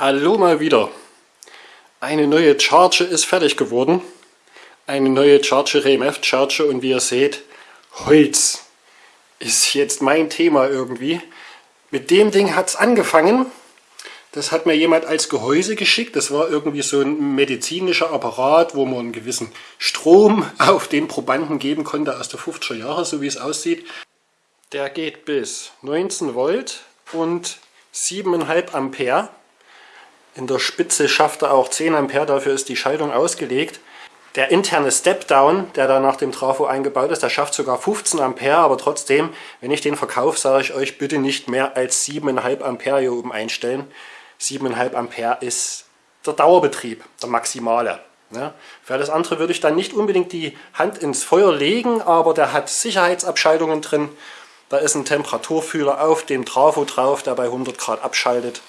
Hallo mal wieder. Eine neue Charge ist fertig geworden. Eine neue Charge, RMF Charge und wie ihr seht, Holz ist jetzt mein Thema irgendwie. Mit dem Ding hat es angefangen. Das hat mir jemand als Gehäuse geschickt. Das war irgendwie so ein medizinischer Apparat, wo man einen gewissen Strom auf den Probanden geben konnte aus der 50er Jahre, so wie es aussieht. Der geht bis 19 Volt und 7,5 Ampere. In der Spitze schafft er auch 10 Ampere, dafür ist die Schaltung ausgelegt. Der interne Step-Down, der da nach dem Trafo eingebaut ist, der schafft sogar 15 Ampere, aber trotzdem, wenn ich den verkaufe, sage ich euch bitte nicht mehr als 7,5 Ampere hier oben einstellen. 7,5 Ampere ist der Dauerbetrieb, der maximale. Ja, für alles andere würde ich dann nicht unbedingt die Hand ins Feuer legen, aber der hat Sicherheitsabschaltungen drin. Da ist ein Temperaturfühler auf dem Trafo drauf, der bei 100 Grad abschaltet.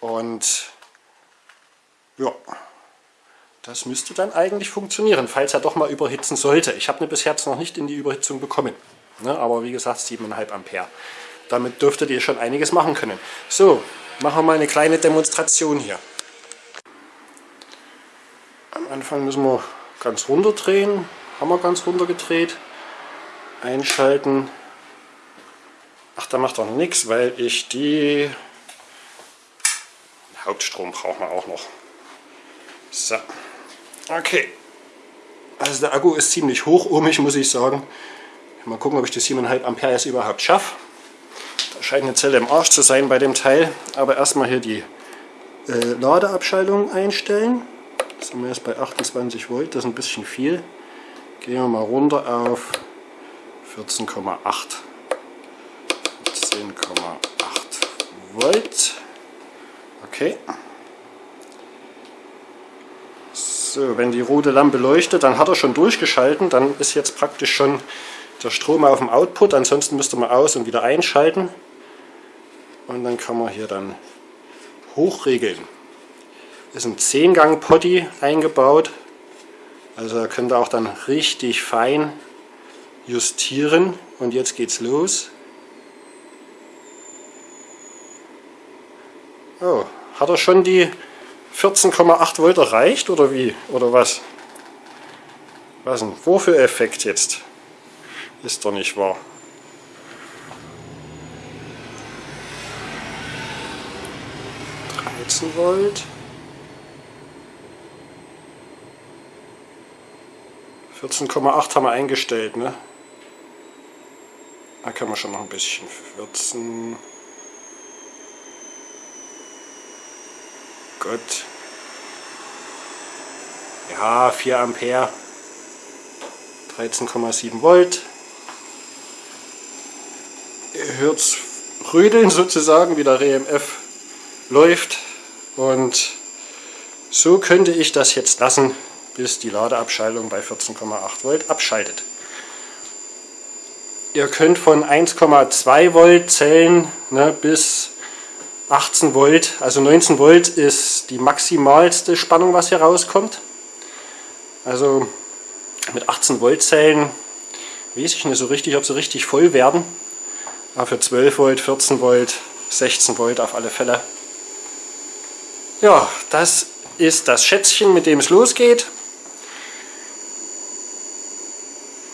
Und ja, das müsste dann eigentlich funktionieren, falls er doch mal überhitzen sollte. Ich habe ihn bis jetzt noch nicht in die Überhitzung bekommen. Ne, aber wie gesagt 7,5 Ampere. Damit dürftet ihr schon einiges machen können. So, machen wir mal eine kleine Demonstration hier. Am Anfang müssen wir ganz runter drehen. Haben wir ganz runter gedreht. Einschalten. Ach, da macht noch nichts, weil ich die Hauptstrom brauchen wir auch noch. So, okay. Also der Akku ist ziemlich hochohmig, muss ich sagen. Mal gucken, ob ich die 7,5 Ampere jetzt überhaupt schaffe. Da scheint eine Zelle im Arsch zu sein bei dem Teil. Aber erstmal hier die äh, Ladeabschaltung einstellen. Das sind wir jetzt bei 28 Volt, das ist ein bisschen viel. Gehen wir mal runter auf 14,8. 10,8 Volt. Okay. So, wenn die rote Lampe leuchtet, dann hat er schon durchgeschalten. Dann ist jetzt praktisch schon der Strom auf dem Output. Ansonsten müsste man aus und wieder einschalten. Und dann kann man hier dann hochregeln. Ist ein 10-Gang Potty eingebaut. Also könnt ihr auch dann richtig fein justieren. Und jetzt geht's los. Hat er schon die 14,8 Volt erreicht oder wie? Oder was? Was denn? Wofür Effekt jetzt? Ist doch nicht wahr. Volt. 14,8 haben wir eingestellt, ne? Da kann man schon noch ein bisschen 14. Gott. Ja, 4 Ampere. 13,7 Volt. Ihr hört es rödeln sozusagen, wie der RMF läuft. Und so könnte ich das jetzt lassen, bis die Ladeabschaltung bei 14,8 Volt abschaltet. Ihr könnt von 1,2 Volt Zellen ne, bis 18 Volt, also 19 Volt ist die maximalste Spannung, was hier rauskommt. Also mit 18 Volt Zellen weiß ich nicht so richtig, ob sie richtig voll werden. Aber für 12 Volt, 14 Volt, 16 Volt auf alle Fälle. Ja, das ist das Schätzchen, mit dem es losgeht.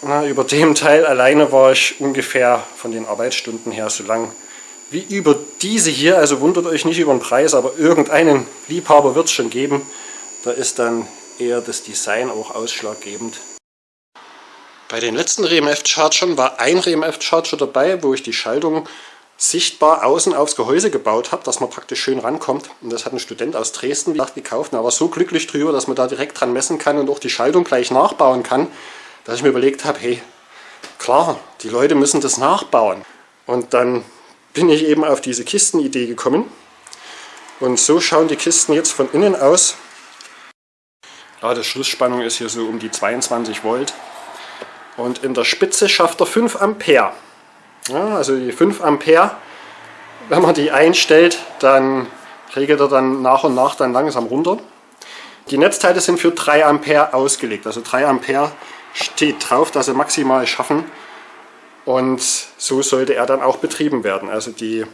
Na, über dem Teil alleine war ich ungefähr von den Arbeitsstunden her so lang wie über diese hier, also wundert euch nicht über den Preis, aber irgendeinen Liebhaber wird es schon geben. Da ist dann eher das Design auch ausschlaggebend. Bei den letzten RMF-Chargern war ein RMF-Charger dabei, wo ich die Schaltung sichtbar außen aufs Gehäuse gebaut habe, dass man praktisch schön rankommt. Und das hat ein Student aus Dresden gekauft und er war so glücklich drüber, dass man da direkt dran messen kann und auch die Schaltung gleich nachbauen kann, dass ich mir überlegt habe, hey, klar, die Leute müssen das nachbauen. Und dann bin ich eben auf diese Kistenidee gekommen. Und so schauen die Kisten jetzt von innen aus. Ladeschlussspannung ist hier so um die 22 Volt. Und in der Spitze schafft er 5 Ampere. Ja, also die 5 Ampere, wenn man die einstellt, dann regelt er dann nach und nach dann langsam runter. Die Netzteile sind für 3 Ampere ausgelegt. Also 3 Ampere steht drauf, dass sie maximal schaffen. Und so sollte er dann auch betrieben werden. Also die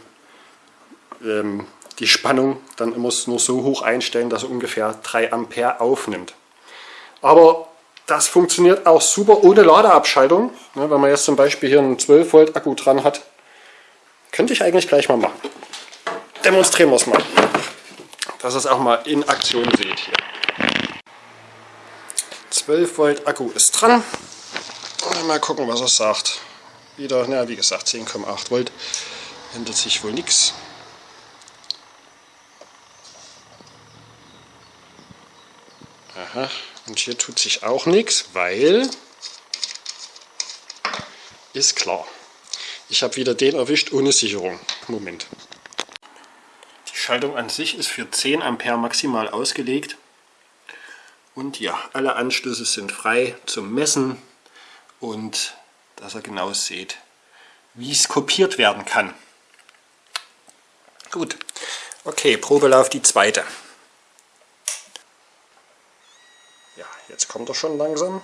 ähm, die Spannung dann immer nur so hoch einstellen, dass er ungefähr 3 Ampere aufnimmt. Aber das funktioniert auch super ohne Ladeabschaltung. Ne, wenn man jetzt zum Beispiel hier einen 12 Volt Akku dran hat, könnte ich eigentlich gleich mal machen. Demonstrieren wir es mal, dass ihr es auch mal in Aktion seht hier. 12 Volt Akku ist dran. Mal gucken, was er sagt. Wieder, na wie gesagt, 10,8 Volt. Ändert sich wohl nichts. Aha, und hier tut sich auch nichts, weil ist klar. Ich habe wieder den erwischt ohne Sicherung. Moment. Die Schaltung an sich ist für 10 Ampere maximal ausgelegt. Und ja, alle Anschlüsse sind frei zum Messen und dass ihr genau seht, wie es kopiert werden kann. Gut, okay, Probelauf die zweite. Ja, jetzt kommt er schon langsam.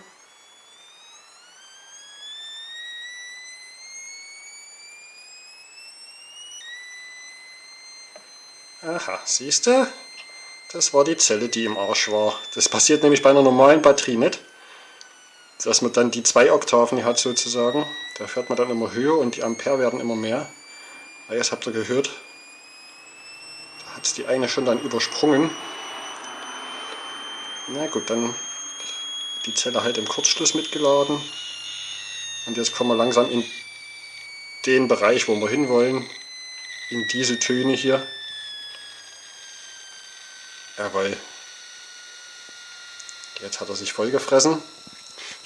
Aha, siehst du? Das war die Zelle, die im Arsch war. Das passiert nämlich bei einer normalen Batterie nicht. Dass man dann die zwei Oktaven hat sozusagen. Da fährt man dann immer höher und die Ampere werden immer mehr. Ah, jetzt habt ihr gehört. Da hat es die eine schon dann übersprungen. Na gut, dann die Zelle halt im Kurzschluss mitgeladen. Und jetzt kommen wir langsam in den Bereich, wo wir hinwollen. In diese Töne hier. Jawohl. Jetzt hat er sich vollgefressen.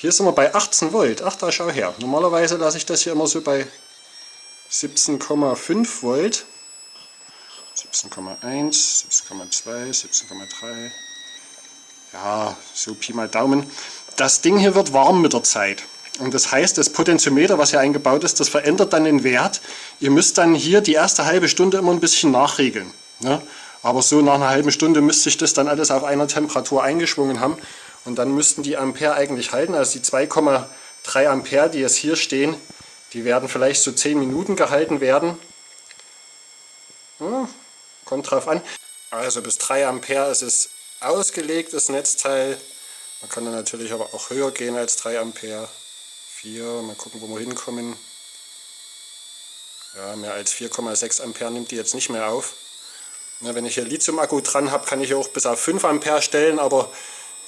Hier sind wir bei 18 Volt. Ach, da schau her. Normalerweise lasse ich das hier immer so bei 17,5 Volt. 17,1, 17,2, 17,3. Ja, so Pi mal Daumen. Das Ding hier wird warm mit der Zeit. Und das heißt, das Potentiometer, was hier eingebaut ist, das verändert dann den Wert. Ihr müsst dann hier die erste halbe Stunde immer ein bisschen nachregeln. Ne? Aber so nach einer halben Stunde müsste sich das dann alles auf einer Temperatur eingeschwungen haben. Und dann müssten die Ampere eigentlich halten. Also die 2,3 Ampere, die jetzt hier stehen, die werden vielleicht so 10 Minuten gehalten werden. Hm, kommt drauf an. Also bis 3 Ampere ist es ausgelegt, das Netzteil. Man kann dann natürlich aber auch höher gehen als 3 Ampere. 4, mal gucken, wo wir hinkommen. Ja, mehr als 4,6 Ampere nimmt die jetzt nicht mehr auf. Wenn ich hier Lithium-Akku dran habe, kann ich auch bis auf 5 Ampere stellen, aber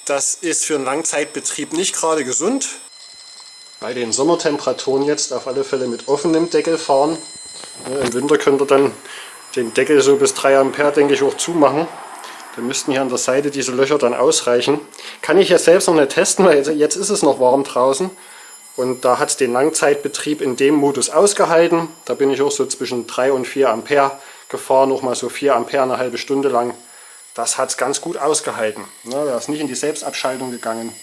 das ist für einen Langzeitbetrieb nicht gerade gesund. Bei den Sommertemperaturen jetzt auf alle Fälle mit offenem Deckel fahren. Im Winter könnt ihr dann den Deckel so bis 3 Ampere, denke ich, auch zumachen. Dann müssten hier an der Seite diese Löcher dann ausreichen. Kann ich jetzt selbst noch nicht testen, weil jetzt ist es noch warm draußen. Und da hat es den Langzeitbetrieb in dem Modus ausgehalten. Da bin ich auch so zwischen 3 und 4 Ampere gefahren, noch mal so 4 Ampere eine halbe Stunde lang. Das hat es ganz gut ausgehalten. Ne, er ist nicht in die Selbstabschaltung gegangen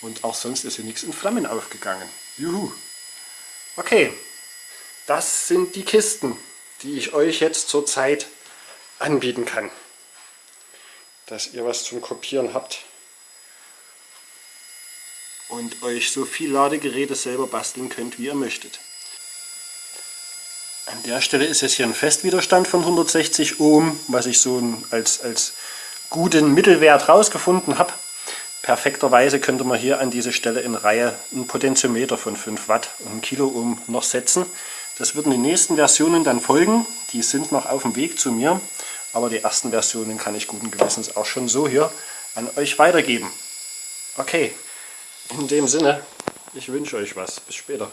und auch sonst ist hier nichts in Flammen aufgegangen. Juhu! Okay, das sind die Kisten, die ich euch jetzt zurzeit anbieten kann. Dass ihr was zum Kopieren habt und euch so viel Ladegeräte selber basteln könnt, wie ihr möchtet. An der Stelle ist jetzt hier ein Festwiderstand von 160 Ohm, was ich so als, als guten Mittelwert rausgefunden habe. Perfekterweise könnte man hier an diese Stelle in Reihe einen Potentiometer von 5 Watt und 1 Kiloohm noch setzen. Das würden die nächsten Versionen dann folgen. Die sind noch auf dem Weg zu mir. Aber die ersten Versionen kann ich guten Gewissens auch schon so hier an euch weitergeben. Okay, in dem Sinne, ich wünsche euch was. Bis später.